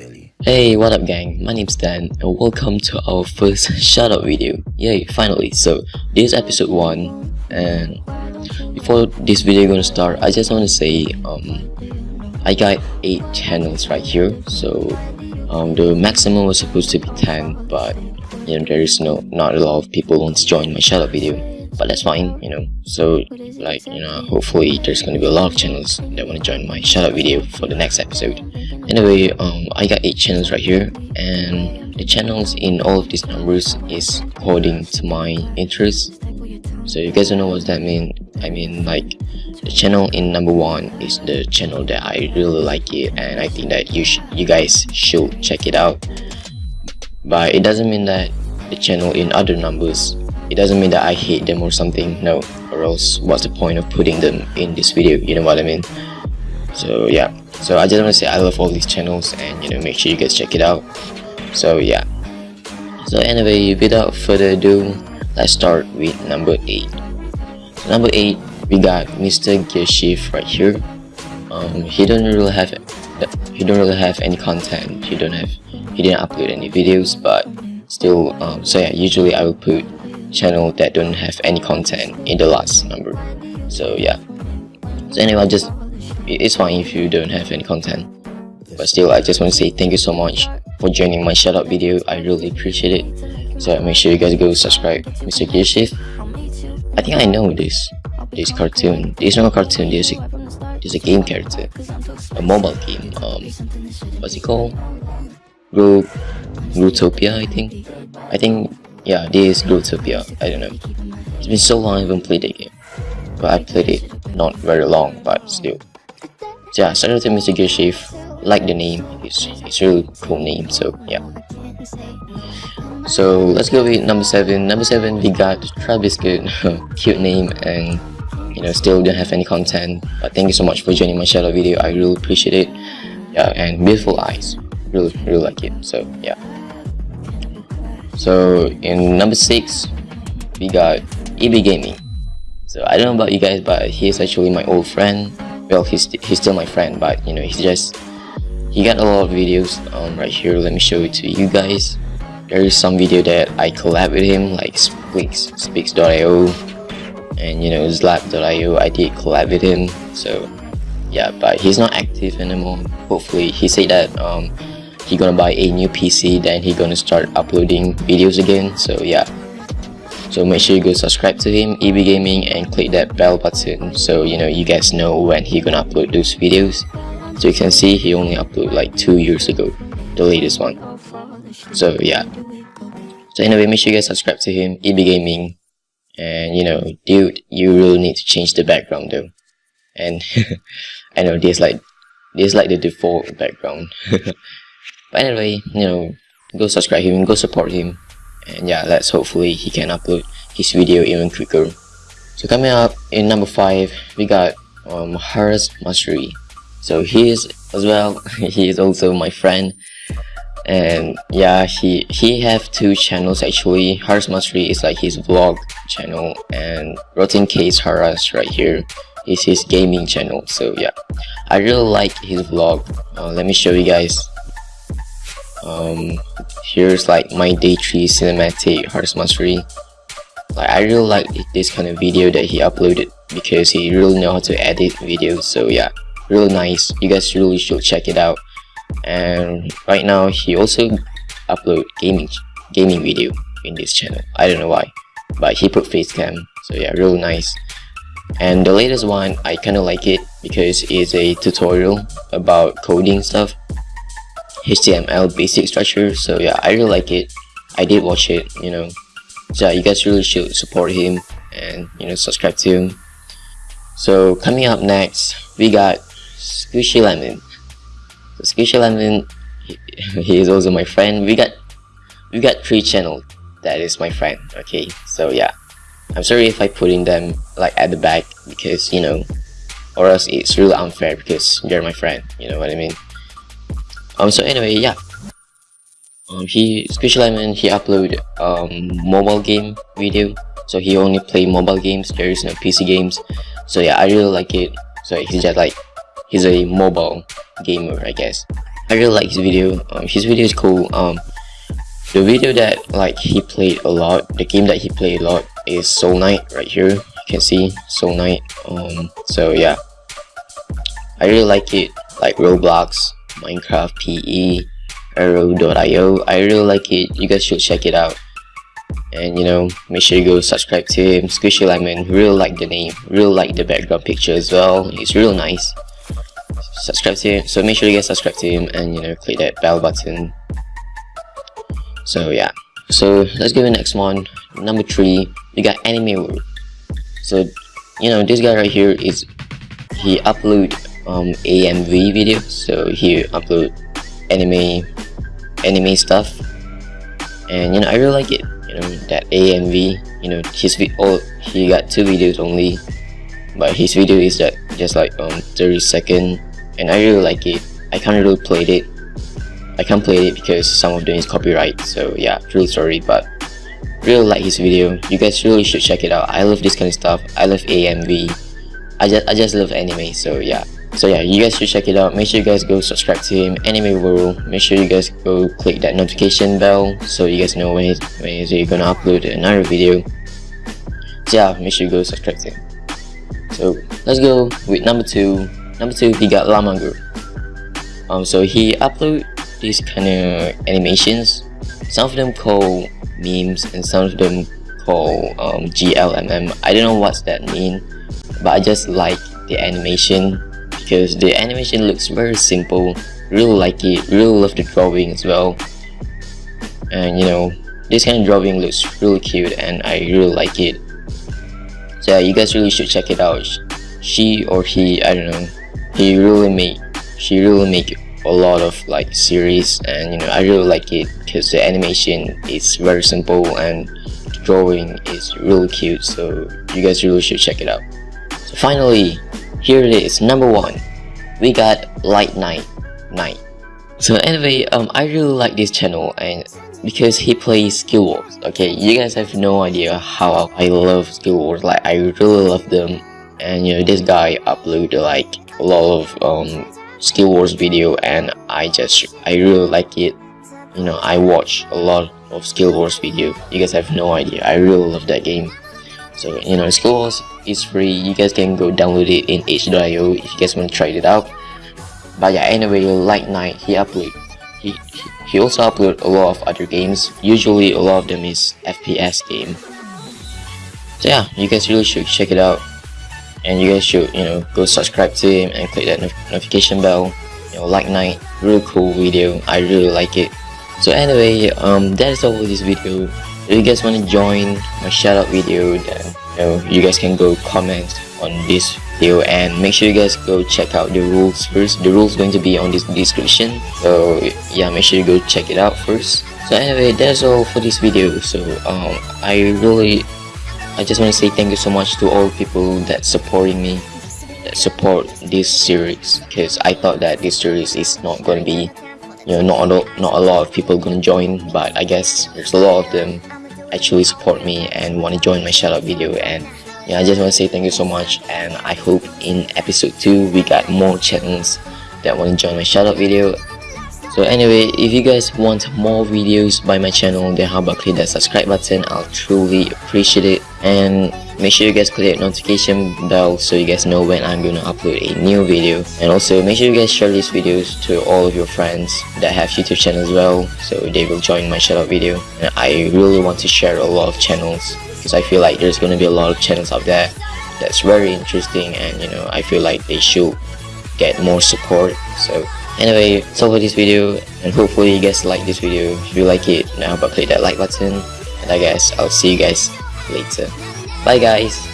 Billy. Hey, what up gang? My name's Dan and welcome to our first shoutout video. Yay, finally. So, this is episode 1 and before this video gonna start, I just want to say um, I got 8 channels right here. So, um, the maximum was supposed to be 10 but you know there is no not a lot of people want to join my shoutout video but that's fine you know so like you know hopefully there's gonna be a lot of channels that want to join my shoutout video for the next episode anyway um i got eight channels right here and the channels in all of these numbers is according to my interest. So you guys don't know what that mean. I mean like the channel in number one is the channel that i really like it and i think that you you guys should check it out. But it doesn't mean that the channel in other numbers it doesn't mean that I hate them or something no or else what's the point of putting them in this video you know what I mean so yeah. So I just want to say I love all these channels and you know make sure you guys check it out. So yeah. So anyway without further ado let's start with number 8 so number 8 we got Mr. Gearshift right here. Um, he don't really have he don't really have any content. He don't have he didn't upload any videos but still um, so yeah usually I will put channel that don't have any content in the last number. So yeah. So anyway I just it's fine if you don't have any content but still I just want to say thank you so much for joining my shoutout video. I really appreciate it. So make sure you guys go subscribe Mr. Gearshift I think I know this this cartoon. This is not a cartoon this is a, this is a game character. A mobile game um what's it called? Gro Growtopia I think. I think yeah this is Growtopia I don't know. It's been so long I haven't played the game but I played it not very long but still yeah shout out to Mr. Gearshift like the name it's, it's a really cool name so yeah. So let's go with number seven. Number seven we got Travis Good cute name and you know still don't have any content but thank you so much for joining my shadow video. I really appreciate it. Yeah and beautiful eyes. Really really like it so yeah. So in number six we got EB Gaming. So I don't know about you guys but he's actually my old friend well he's, he's still my friend but you know he's just he got a lot of videos um, right here. Let me show it to you guys. There is some video that I collab with him like Speaks Speaks.io and you know Zlap.io I did collab with him so yeah but he's not active anymore. Hopefully he said that um he gonna buy a new PC then he gonna start uploading videos again so yeah so make sure you go subscribe to him EB Gaming and click that bell button so you know you guys know when he gonna upload those videos. So you can see he only uploaded like two years ago the latest one. So yeah. So anyway make sure you guys subscribe to him EB Gaming and you know dude you really need to change the background though. And I know this like this like the default background. But anyway you know go subscribe him go support him and yeah let's hopefully he can upload his video even quicker. So coming up in number five we got um Harris Mastery so he is as well he is also my friend. And yeah he he have two channels actually. Harris Mastery is like his vlog channel and Rotten Case Harris right here is his gaming channel. So yeah I really like his vlog. Uh, let me show you guys um here's like my day 3 cinematic Harris Mastery like I really like this kind of video that he uploaded because he really know how to edit videos so yeah really nice. You guys really should check it out. And right now he also upload gaming gaming video in this channel. I don't know why but he put face cam so yeah really nice. And the latest one i kind of like it because it's a tutorial about coding stuff html basic structure. So yeah i really like it. I did watch it you know. So yeah, you guys really should support him and you know subscribe to him. So coming up next we got squishy lemon. So squishy lemon he, he is also my friend. We got we got three channels that is my friend okay? So yeah. I'm sorry if i putting them like at the back because you know or else it's really unfair because you're my friend you know what i mean um so anyway yeah um he squishy lemon he upload um mobile game video so he only play mobile games there is no pc games so yeah i really like it so he's just like he's a mobile gamer i guess I really like his video. Um, his video is cool. Um, the video that like he played a lot, the game that he played a lot is Soul Knight right here. You can see Soul Knight. Um, so yeah, I really like it. Like Roblox, Minecraft PE, Arrow.io. I really like it. You guys should check it out. And you know make sure you go subscribe to him. Squishy lemon real like the name. Real like the background picture as well. It's real nice. Subscribe to him. So make sure you guys subscribe to him and you know click that bell button. So yeah. So let's go to the next one. Number three we got anime world. So you know this guy right here is he upload um amv video. So he upload anime anime stuff. And you know i really like it. You know that AMV you know his oh he got two videos only. But his video is that just like um 30 second. And I really like it. I can't really play it. I can't play it because some of them is copyright. So yeah really sorry but really like his video. You guys really should check it out. I love this kind of stuff. I love AMV I just I just love anime. So yeah so yeah you guys should check it out. Make sure you guys go subscribe to him. Anime world. Make sure you guys go click that notification bell so you guys know when he's, when he's gonna upload another video. So yeah make sure you go subscribe to him. So let's go with number two. Number two he got Lamangur um so he upload these kind of animations. Some of them call memes and some of them call um, GLMM I don't know what's that mean but I just like the animation because the animation looks very simple. Really like it. Really love the drawing as well. And you know this kind of drawing looks really cute and I really like it. So yeah you guys really should check it out. She or he I don't know. He really make she really make a lot of like series and you know I really like it because the animation is very simple and the drawing is really cute. So you guys really should check it out. So finally here it is number one. We got light night night. So anyway um i really like this channel and because he plays skill wars okay? You guys have no idea how i love skill wars like i really love them. And you know this guy uploaded like a lot of um skill wars video and i just i really like it. You know i watch a lot of skill wars video. You guys have no idea. I really love that game so you know wars is free. You guys can go download it in itch.io if you guys want to try it out. But yeah anyway light night he upload he, he also upload a lot of other games. Usually a lot of them is fps game. So yeah you guys really should check it out. And you guys should you know go subscribe to him and click that notification bell. You know like night really cool video. I really like it. So anyway um that is all for this video if you guys want to join my shout out video then you know you guys can go comment on this video and make sure you guys go check out the rules first. The rules going to be on this description. So yeah make sure you go check it out first. So anyway that's all for this video. So um i really i just want to say thank you so much to all people that supporting me that support this series because i thought that this series is not going to be you know not a, not a lot of people gonna join but i guess there's a lot of them actually support me and want to join my shout out video. And yeah I just want to say thank you so much. And I hope in episode 2 we got more channels that want to join my shout out video. So anyway if you guys want more videos by my channel then how about click that subscribe button? I'll truly appreciate it. And make sure you guys click that notification bell so you guys know when I'm gonna upload a new video. And also make sure you guys share these videos to all of your friends that have YouTube channels as well so they will join my shout out video. And I really want to share a lot of channels because I feel like there's gonna be a lot of channels out there that's very interesting and you know I feel like they should get more support. So anyway that's all for this video and hopefully you guys like this video. If you like it now but click that like button. And I guess I'll see you guys later bye guys